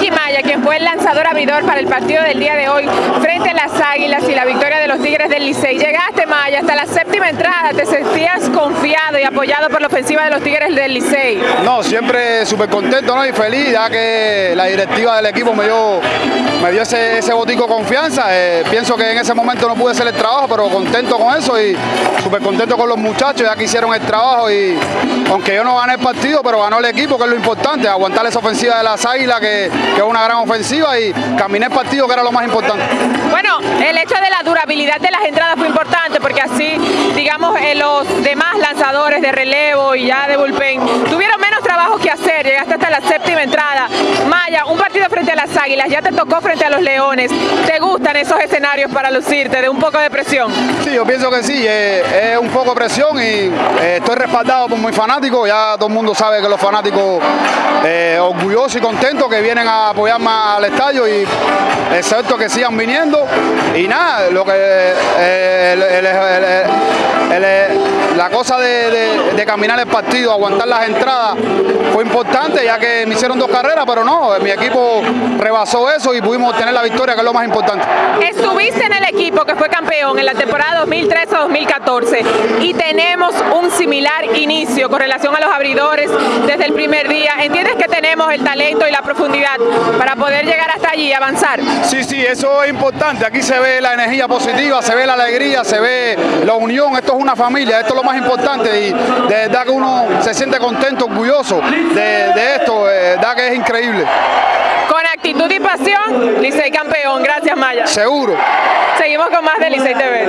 ที่มาอยากจะ fue lanzador abridor para el partido del día de hoy frente a las Águilas y la victoria de los Tigres del Licey. Llegaste, Maya, hasta la séptima entrada, te sentías confiado y apoyado por la ofensiva de los Tigres del Licey. No, siempre súper contento ¿no? y feliz, ya que la directiva del equipo me dio, me dio ese, ese botico confianza. Eh, pienso que en ese momento no pude hacer el trabajo, pero contento con eso y súper contento con los muchachos, ya que hicieron el trabajo y aunque yo no gané el partido, pero ganó el equipo, que es lo importante, aguantar esa ofensiva de las Águilas, que, que es una gran ofensiva y caminé el partido, que era lo más importante. Bueno, el hecho de la durabilidad de las entradas fue importante porque así, digamos, eh, los demás lanzadores de relevo y ya de bullpen tuvieron menos trabajo que hacer, llegaste hasta la séptima Águilas, ya te tocó frente a los Leones. ¿Te gustan esos escenarios para lucirte de un poco de presión? Sí, yo pienso que sí, eh, es un poco presión y eh, estoy respaldado por mis fanáticos, ya todo el mundo sabe que los fanáticos eh, orgullosos y contentos que vienen a apoyarme al estadio y excepto que sigan viniendo y nada, lo que el- la cosa de, de- de caminar el partido, aguantar las entradas fue importante ya que me hicieron dos carreras, pero no, mi equipo rebasó eso y pudimos obtener la victoria que es lo más importante. Estuviste en el equipo que fue campeón en la temporada 2013-2014 y tenemos un similar inicio con relación a los abridores desde el primer día. ¿Entiendes que tenemos el talento y la profundidad para poder llegar hasta allí y avanzar? Sí, sí, eso es importante. Aquí se ve la energía positiva, se ve la alegría, se ve la unión. Esto es una familia, esto es lo más importante y de verdad que uno se siente contento, orgulloso de, de esto, de verdad que es increíble. Con actitud y pasión, Licey campeón. Gracias, Maya. Seguro. Seguimos con más de Licey TV.